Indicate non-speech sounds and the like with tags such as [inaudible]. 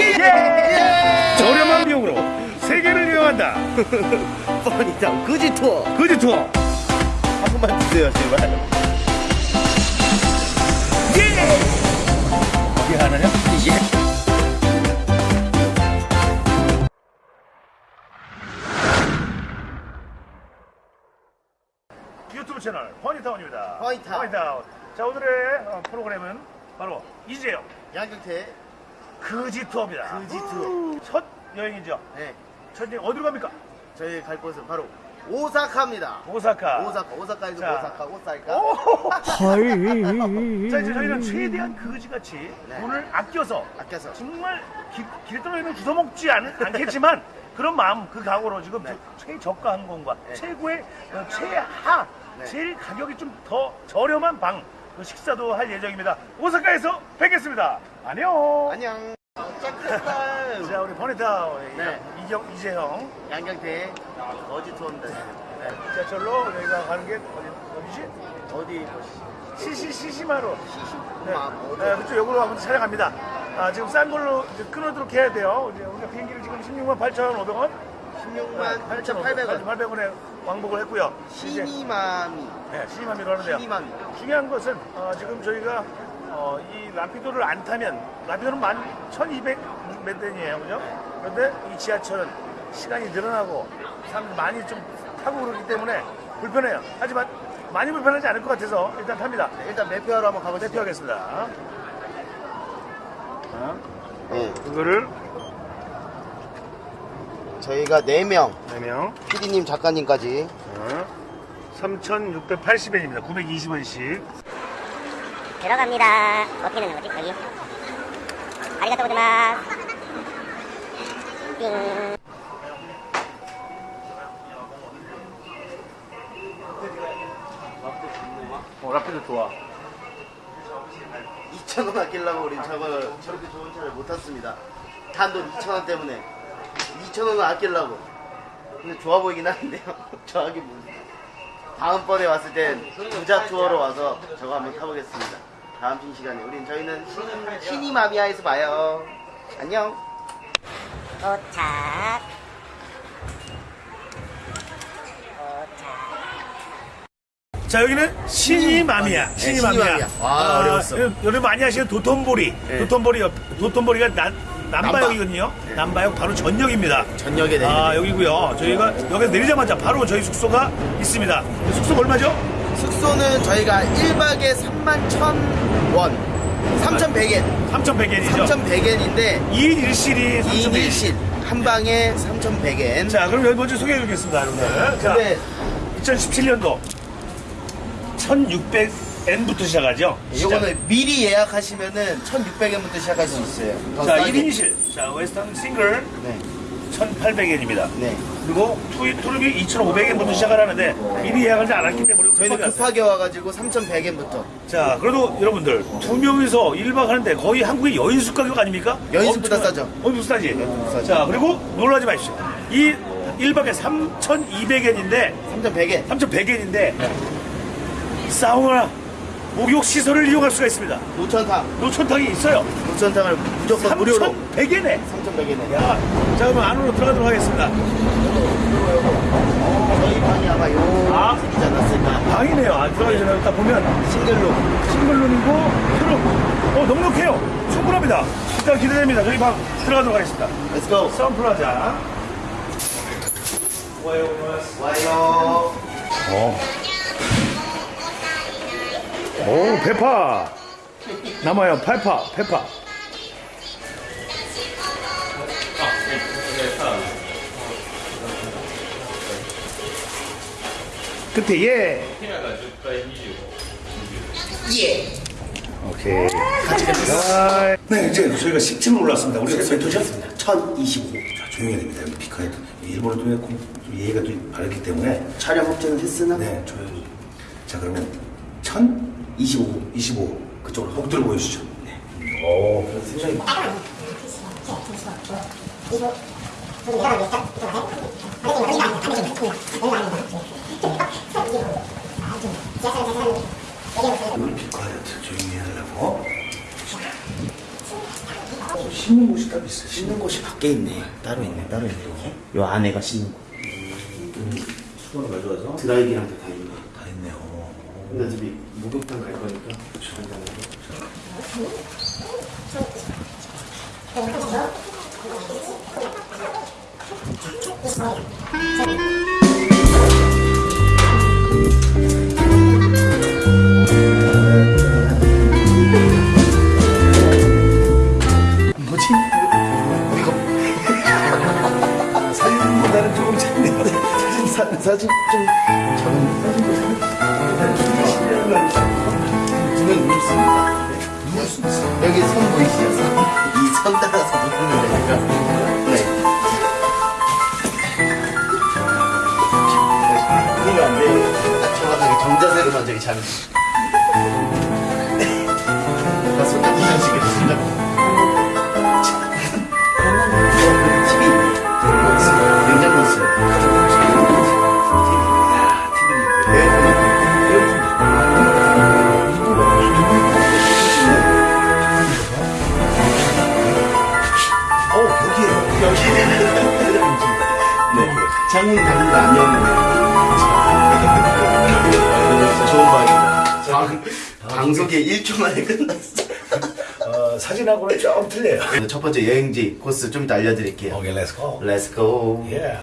예! 예! 예! 저렴한 비용으로 세계를 여행한다 [laughs] 뻔히당 거지 투어 거지 투어 한 번만 주세요 제발 예! 어디 하나요? 예! 유튜브 채널 허니타운입니다. 허니타운. 자 오늘의 어, 프로그램은 바로 이재영, 양경태 거지 투어입니다. 그지 투어 첫 여행이죠. 네 첫 여행 어디로 갑니까? 저희 갈 곳은 바로 오사카입니다 오사카. 오사카 오사카에서 자. 오사카 옷 살까 오! 자 이제 저희는 최대한 거지같이 네. 돈을 아껴서 아껴서 정말 기- 길 떨어지는 주워먹지 않, 않겠지만 그런 마음 그 각오로 지금 네. 최저가 항공과 네. 최고의 어, 최하 네. 제일 가격이 좀 더 저렴한 방그 식사도 할 예정입니다 오사카에서 뵙겠습니다 안녕 안녕 짝짝짝 자 우리 버네타 네. 이경 이재형 양경태 거지 투어입니다 네. 지하철로 여기가 가는 게 어디, 어디지? 어디 시시 시시마로 네. 시시마 네, 그쪽 역으로 한번 찾아갑니다. 아, 지금 싼 걸로 이제 끊어도록 해야 돼요. 이제 우리가 비행기를 지금 16만 8,500원? 16만 8,800원 8,800원에 왕복을 했고요. 시니마미 네, 시니마미로 하는데요. 시니마미 중요한 것은 어, 지금 저희가 어, 이 라피도를 안 타면 라피도는 만 1,200몇 den이에요, 그죠? 그런데 이 지하철은 시간이 늘어나고 사람 많이 좀 타고 그러기 때문에 불편해요. 하지만 많이 불편하지 않을 것 같아서 일단 탑니다. 네, 일단 매표하러 한번 가보시죠 대표하겠습니다. 네, 그거를 저희가 4명 4명 PD님 작가님까지 3,680엔입니다. 920원씩. 들어갑니다. 어떻게 넣는 거지? 여기. 아리가또 고자마스. 띵. 어, 라피도 좋아. 2,000원 아끼려고 우리 저거 저렇게 좋은 차를 못 탔습니다 단돈 2,000원 때문에 2,000원을 아끼려고 근데 좋아 보이긴 하는데요 저하기 뭐 다음번에 왔을 땐 부자 투어로 와서 저거 한번 타보겠습니다 다음 신 시간에 우린 저희는 신- 시니마미아에서 봐요 안녕 도착. 도착. 자, 여기는 신이맘이야. 네, 신이맘이야. 신이맘이야. 와, 어려웠어. 여러분 많이 아시는 도톤보리. 네. 도톤보리, 옆- 도톤보리가 난, 남바역이거든요. 네. 남바역 바로 전역입니다. 전역에 내리는 아, 여기고요. 저희가 여기서 내리자마자 바로 저희 숙소가 있습니다. 숙소 얼마죠? 숙소는 저희가 1박에 31,000원 3,100엔 3,100엔이죠. 3,100엔인데 2인 1실이 2인 3,100엔. 1실 한 방에 3,100엔 자, 그럼 여기 먼저 소개해 드리겠습니다, 여러분들. 자, 근데 2017년도 1,600 엔부터 시작하죠. 요거는 미리 예약하시면은 1,600엔부터 시작할 수 있어요. 더 자, 싸게. 1인실. 자, western single 네. 1,800엔입니다. 네. 그리고 투, 투룸이 2,500엔부터 시작을 하는데 미리 예약하지 않았기 때문에 저희는 급하게 왔어요. 와가지고 3,100엔부터 자, 그래도 여러분들 두 명이서 1박 하는데 거의 한국의 여인숙 가격 아닙니까? 여인숙보다 엄청- 싸죠. 엄청 싸지? 싸죠. 자, 그리고 놀라지 마십시오. 이 1박에 3,200엔인데 3,100엔. 3,100엔인데 사우나 목욕 시설을 이용할 수가 있습니다. 노천탕. 노천탕이 있어요. 노천탕을 무조건 무료로. 3,100엔에. 3,100엔에. 야, 자 그럼 안으로 들어가도록 하겠습니다. 저희 방이 아마 요 아. 색이지 않았을까. 방이네요. 안 들어가기 전에 딱 보면 싱글룸. 싱글룸이고 트름. 어 넉넉해요. 충분합니다. 일단 기대됩니다. 저희 방 들어가도록 하겠습니다. Let's go. 선플라자. 와요, 와요. 어. 오, 페파. 남아요, 페파, 페파. 끝에 예. 예. 오케이. 같이 갑니다. 네, 이제 저희가 10층으로 올랐습니다. 우리가 몇 호죠? 1,025. 자, 조용히 해야 됩니다. 여기 피카에 일본어 좀 예의가 좀 바르기 때문에 촬영 확정을 했으나 네, 조용히. 자, 그러면 1025, 25 그쪽으로 혹들어 보여주시죠. 네. 오, 굉장히 우리 피카에 조용히 해달라고. 가서 씻는 곳이 따로 있어요. 씻는 곳이 밖에 있네. 따로 있네, 따로 있네. 요 안에가 씻는 곳. 수건을 가져와서 드라이기랑 다. 근데 어차피 목욕탕 갈 거니까. 뭐지? 이거 사진보다는 조금 작네요. 사진 사, 사진 좀 보이시죠? 선. 이선 따라서 누우면 되니까. 네. 이거 안 돼요. 딱 정확하게 정자세로만 저기. 나 방송에 1초 만에 끝났어. 어, 사진하고는 좀 틀려요. 첫 번째 여행지 코스 좀 이따 알려드릴게요. 오케이, let's go. Let's go. 예.